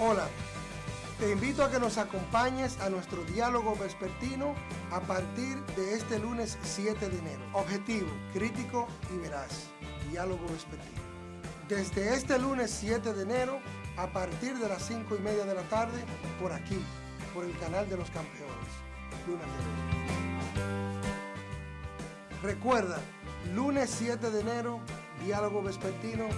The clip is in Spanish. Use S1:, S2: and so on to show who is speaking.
S1: Hola, te invito a que nos acompañes a nuestro diálogo vespertino a partir de este lunes 7 de enero. Objetivo, crítico y veraz. Diálogo vespertino. Desde este lunes 7 de enero, a partir de las 5 y media de la tarde, por aquí, por el canal de los campeones. Luna Recuerda, lunes 7 de enero, diálogo vespertino